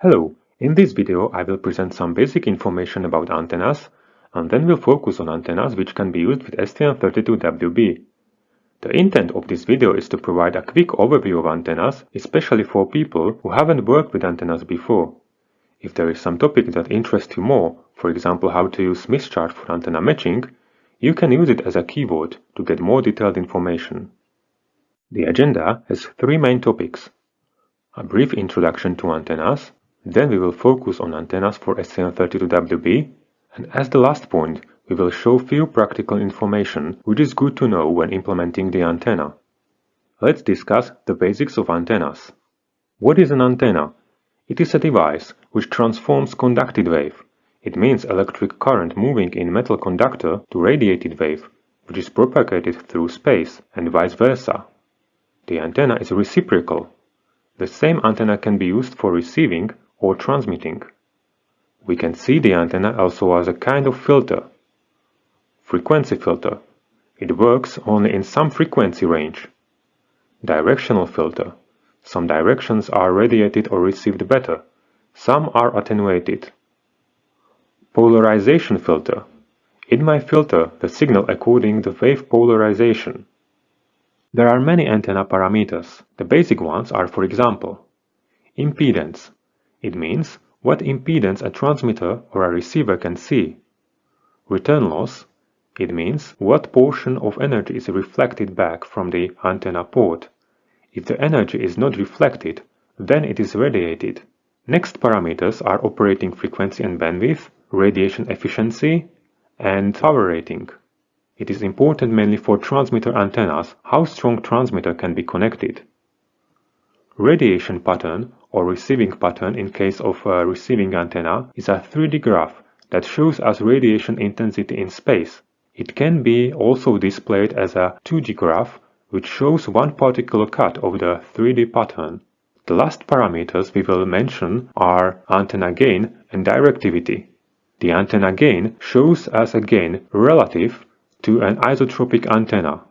Hello, in this video I will present some basic information about antennas and then we'll focus on antennas which can be used with STM32WB. The intent of this video is to provide a quick overview of antennas, especially for people who haven't worked with antennas before. If there is some topic that interests you more, for example how to use Smith chart for antenna matching, you can use it as a keyword to get more detailed information. The agenda has three main topics. A brief introduction to antennas, then we will focus on antennas for STM32WB and as the last point we will show few practical information which is good to know when implementing the antenna. Let's discuss the basics of antennas. What is an antenna? It is a device which transforms conducted wave. It means electric current moving in metal conductor to radiated wave, which is propagated through space and vice versa. The antenna is reciprocal. The same antenna can be used for receiving or transmitting. We can see the antenna also as a kind of filter. Frequency filter. It works only in some frequency range. Directional filter. Some directions are radiated or received better. Some are attenuated. Polarization filter. It might filter the signal according to wave polarization. There are many antenna parameters. The basic ones are for example, impedance, it means what impedance a transmitter or a receiver can see. Return loss. It means what portion of energy is reflected back from the antenna port. If the energy is not reflected, then it is radiated. Next parameters are operating frequency and bandwidth, radiation efficiency, and power rating. It is important mainly for transmitter antennas how strong transmitter can be connected. Radiation pattern or receiving pattern in case of a receiving antenna is a 3D graph that shows us radiation intensity in space. It can be also displayed as a 2D graph which shows one particular cut of the 3D pattern. The last parameters we will mention are antenna gain and directivity. The antenna gain shows us a gain relative to an isotropic antenna.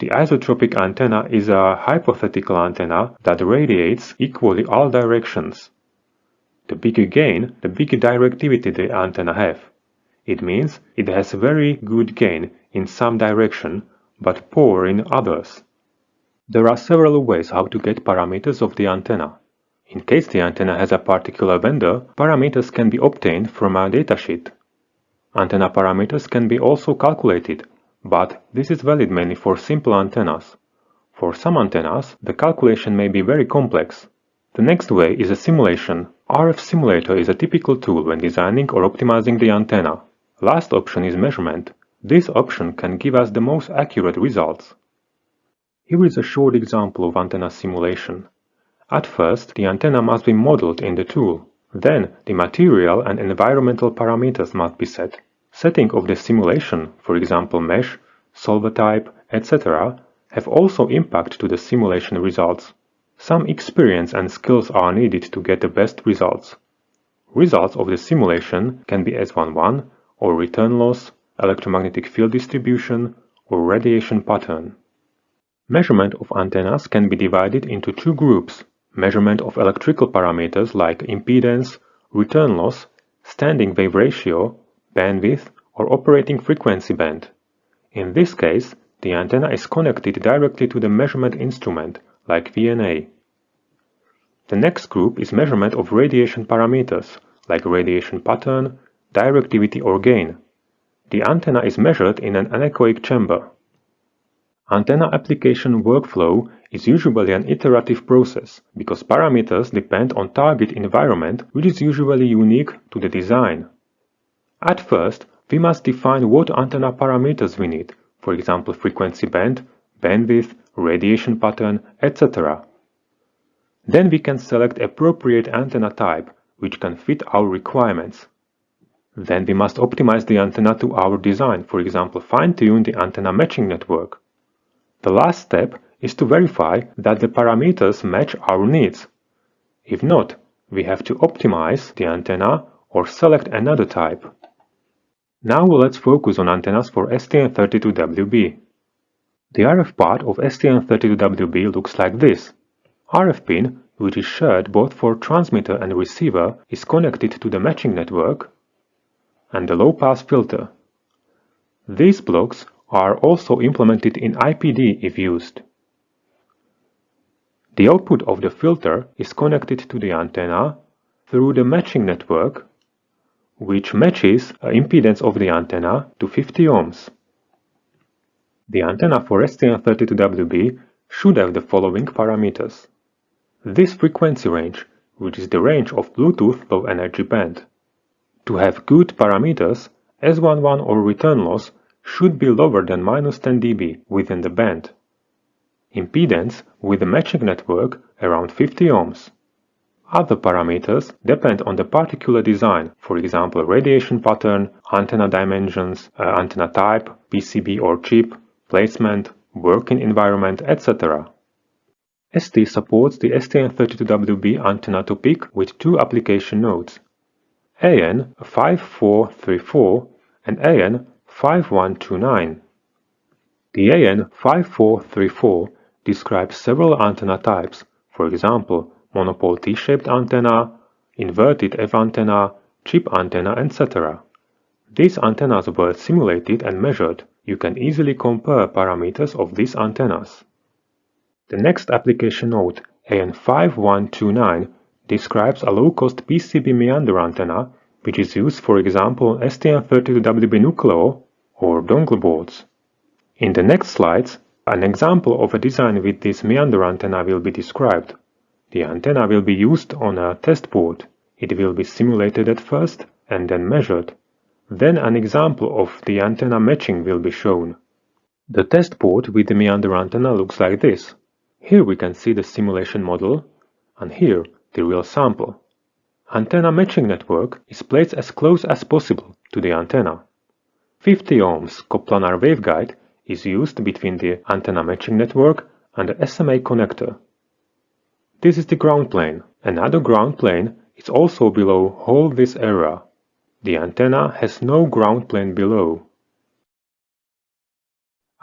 The isotropic antenna is a hypothetical antenna that radiates equally all directions. The bigger gain, the bigger directivity the antenna have. It means it has very good gain in some direction, but poor in others. There are several ways how to get parameters of the antenna. In case the antenna has a particular vendor, parameters can be obtained from a datasheet. Antenna parameters can be also calculated but this is valid mainly for simple antennas. For some antennas, the calculation may be very complex. The next way is a simulation. RF simulator is a typical tool when designing or optimizing the antenna. Last option is measurement. This option can give us the most accurate results. Here is a short example of antenna simulation. At first, the antenna must be modeled in the tool. Then, the material and environmental parameters must be set. Setting of the simulation, for example mesh, solver type, etc., have also impact to the simulation results. Some experience and skills are needed to get the best results. Results of the simulation can be S11 or return loss, electromagnetic field distribution, or radiation pattern. Measurement of antennas can be divided into two groups. Measurement of electrical parameters like impedance, return loss, standing wave ratio, bandwidth or operating frequency band. In this case, the antenna is connected directly to the measurement instrument, like VNA. The next group is measurement of radiation parameters, like radiation pattern, directivity or gain. The antenna is measured in an anechoic chamber. Antenna application workflow is usually an iterative process because parameters depend on target environment which is usually unique to the design. At first, we must define what antenna parameters we need, for example frequency band, bandwidth, radiation pattern, etc. Then we can select appropriate antenna type, which can fit our requirements. Then we must optimize the antenna to our design, for example fine-tune the antenna matching network. The last step is to verify that the parameters match our needs. If not, we have to optimize the antenna or select another type. Now let's focus on antennas for STM32WB. The RF part of STM32WB looks like this. RF pin which is shared both for transmitter and receiver, is connected to the matching network, and the low-pass filter. These blocks are also implemented in IPD if used. The output of the filter is connected to the antenna through the matching network, which matches the impedance of the antenna to 50 ohms. The antenna for STM32WB should have the following parameters. This frequency range, which is the range of Bluetooth low energy band. To have good parameters, S11 or return loss should be lower than minus 10 dB within the band. Impedance with the matching network around 50 ohms. Other parameters depend on the particular design, for example radiation pattern, antenna dimensions, uh, antenna type, PCB or chip, placement, working environment, etc. ST supports the STM32WB antenna to PIC with two application notes, AN5434 and AN5129. The AN5434 describes several antenna types, for example, monopole T-shaped antenna, inverted F antenna, chip antenna, etc. These antennas were simulated and measured. You can easily compare parameters of these antennas. The next application note, AN5129, describes a low-cost PCB meander antenna, which is used for example STM32WB Nucleo or dongle boards. In the next slides, an example of a design with this meander antenna will be described. The antenna will be used on a test board. It will be simulated at first and then measured. Then an example of the antenna matching will be shown. The test board with the meander antenna looks like this. Here we can see the simulation model, and here the real sample. Antenna matching network is placed as close as possible to the antenna. 50 ohms coplanar waveguide is used between the antenna matching network and the SMA connector. This is the ground plane. Another ground plane is also below all this area. The antenna has no ground plane below.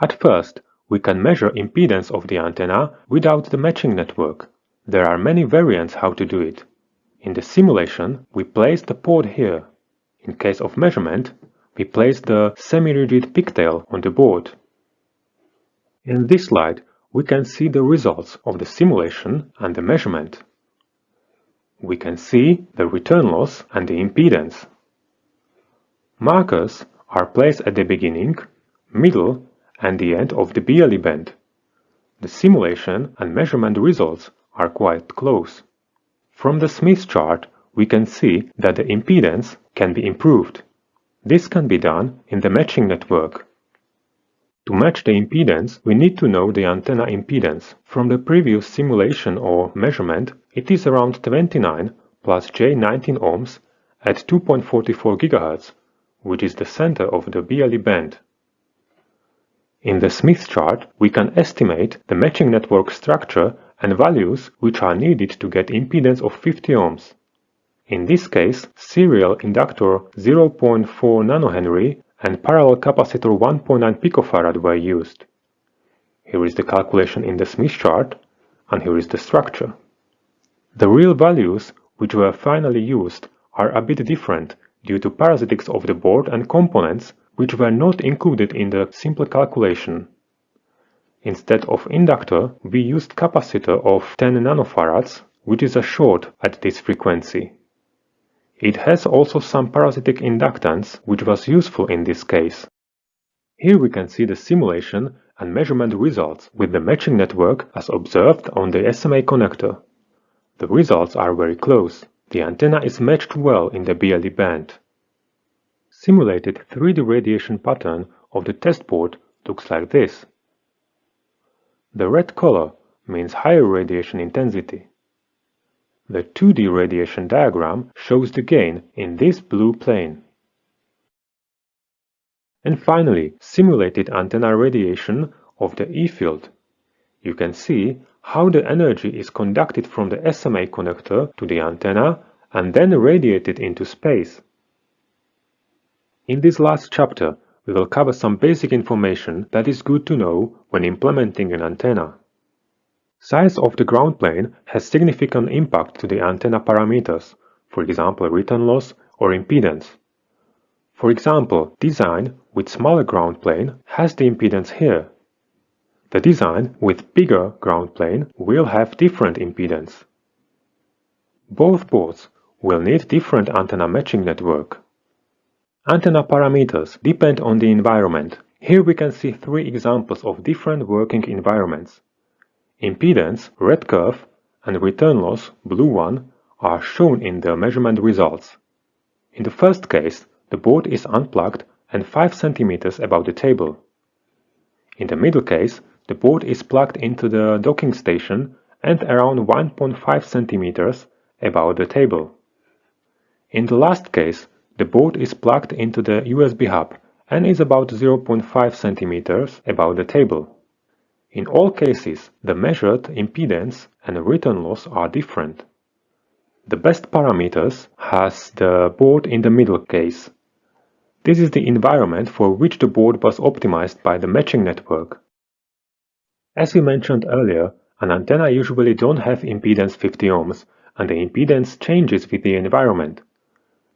At first, we can measure impedance of the antenna without the matching network. There are many variants how to do it. In the simulation, we place the port here. In case of measurement, we place the semi-rigid pigtail on the board. In this slide, we can see the results of the simulation and the measurement. We can see the return loss and the impedance. Markers are placed at the beginning, middle and the end of the BLE band. The simulation and measurement results are quite close. From the Smith chart, we can see that the impedance can be improved. This can be done in the matching network. To match the impedance, we need to know the antenna impedance. From the previous simulation or measurement, it is around 29 plus J19 ohms at 2.44 GHz, which is the center of the BLE band. In the Smith chart, we can estimate the matching network structure and values which are needed to get impedance of 50 ohms. In this case, serial inductor 0.4 nH and parallel capacitor 1.9 picofarad were used. Here is the calculation in the Smith chart, and here is the structure. The real values which were finally used are a bit different due to parasitics of the board and components which were not included in the simple calculation. Instead of inductor, we used capacitor of 10 nanofarads, which is a short at this frequency. It has also some parasitic inductance, which was useful in this case. Here we can see the simulation and measurement results with the matching network as observed on the SMA connector. The results are very close. The antenna is matched well in the BLE band. Simulated 3D radiation pattern of the test board looks like this. The red color means higher radiation intensity. The 2D radiation diagram shows the gain in this blue plane. And finally, simulated antenna radiation of the E-field. You can see how the energy is conducted from the SMA connector to the antenna and then radiated into space. In this last chapter, we will cover some basic information that is good to know when implementing an antenna. Size of the ground plane has significant impact to the antenna parameters, for example return loss or impedance. For example, design with smaller ground plane has the impedance here. The design with bigger ground plane will have different impedance. Both boards will need different antenna matching network. Antenna parameters depend on the environment. Here we can see three examples of different working environments. Impedance, red curve, and return loss, blue one, are shown in the measurement results. In the first case, the board is unplugged and 5 cm above the table. In the middle case, the board is plugged into the docking station and around 1.5 cm above the table. In the last case, the board is plugged into the USB hub and is about 0.5 cm above the table. In all cases, the measured impedance and return loss are different. The best parameters has the board in the middle case. This is the environment for which the board was optimized by the matching network. As we mentioned earlier, an antenna usually don't have impedance 50 ohms and the impedance changes with the environment.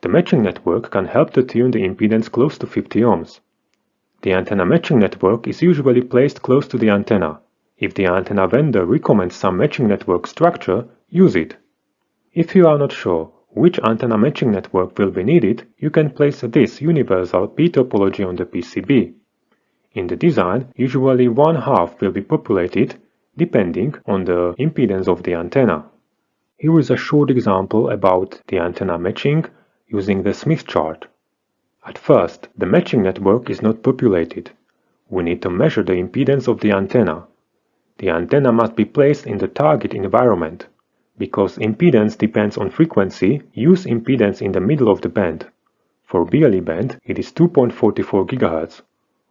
The matching network can help to tune the impedance close to 50 ohms. The antenna matching network is usually placed close to the antenna. If the antenna vendor recommends some matching network structure, use it. If you are not sure which antenna matching network will be needed, you can place this universal P topology on the PCB. In the design, usually one half will be populated depending on the impedance of the antenna. Here is a short example about the antenna matching using the Smith chart. At first, the matching network is not populated. We need to measure the impedance of the antenna. The antenna must be placed in the target environment. Because impedance depends on frequency, use impedance in the middle of the band. For BLE band, it is 2.44 GHz.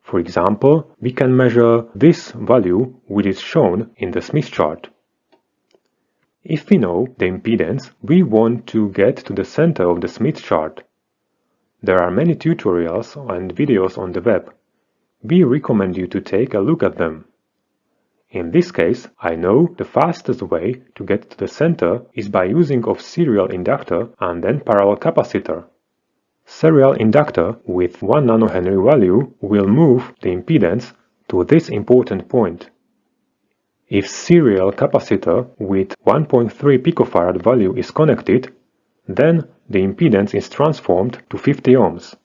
For example, we can measure this value which is shown in the Smith chart. If we know the impedance, we want to get to the center of the Smith chart. There are many tutorials and videos on the web. We recommend you to take a look at them. In this case, I know the fastest way to get to the center is by using of serial inductor and then parallel capacitor. Serial inductor with 1 nanohenry value will move the impedance to this important point. If serial capacitor with 1.3 picofarad value is connected, then the impedance is transformed to 50 ohms.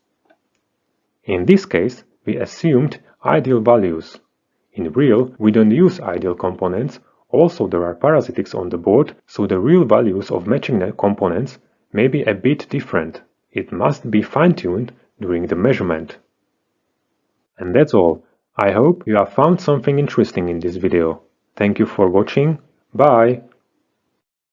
In this case, we assumed ideal values. In real, we don't use ideal components, also there are parasitics on the board, so the real values of matching components may be a bit different. It must be fine-tuned during the measurement. And that's all. I hope you have found something interesting in this video. Thank you for watching. Bye!